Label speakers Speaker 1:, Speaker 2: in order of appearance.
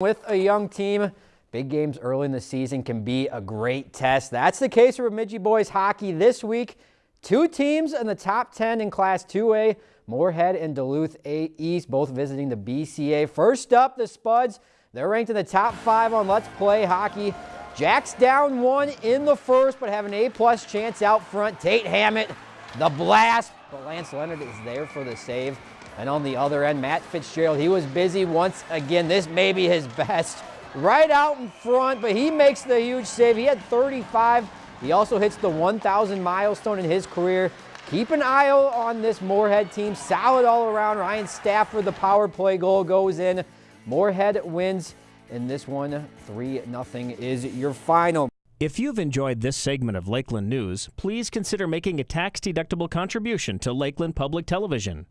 Speaker 1: With a young team, big games early in the season can be a great test. That's the case for Bemidji boys hockey this week. Two teams in the top 10 in Class 2A, Moorhead and Duluth East, both visiting the BCA. First up, the Spuds. They're ranked in the top five on Let's Play Hockey. Jack's down one in the first, but have an A-plus chance out front. Tate Hammett, the blast, but Lance Leonard is there for the save. And on the other end, Matt Fitzgerald, he was busy once again. This may be his best. Right out in front, but he makes the huge save. He had 35. He also hits the 1,000 milestone in his career. Keep an eye on this Moorhead team. Solid all around. Ryan Stafford, the power play goal goes in. Moorhead wins in this one. 3-0 is your final.
Speaker 2: If you've enjoyed this segment of Lakeland News, please consider making a tax-deductible contribution to Lakeland Public Television.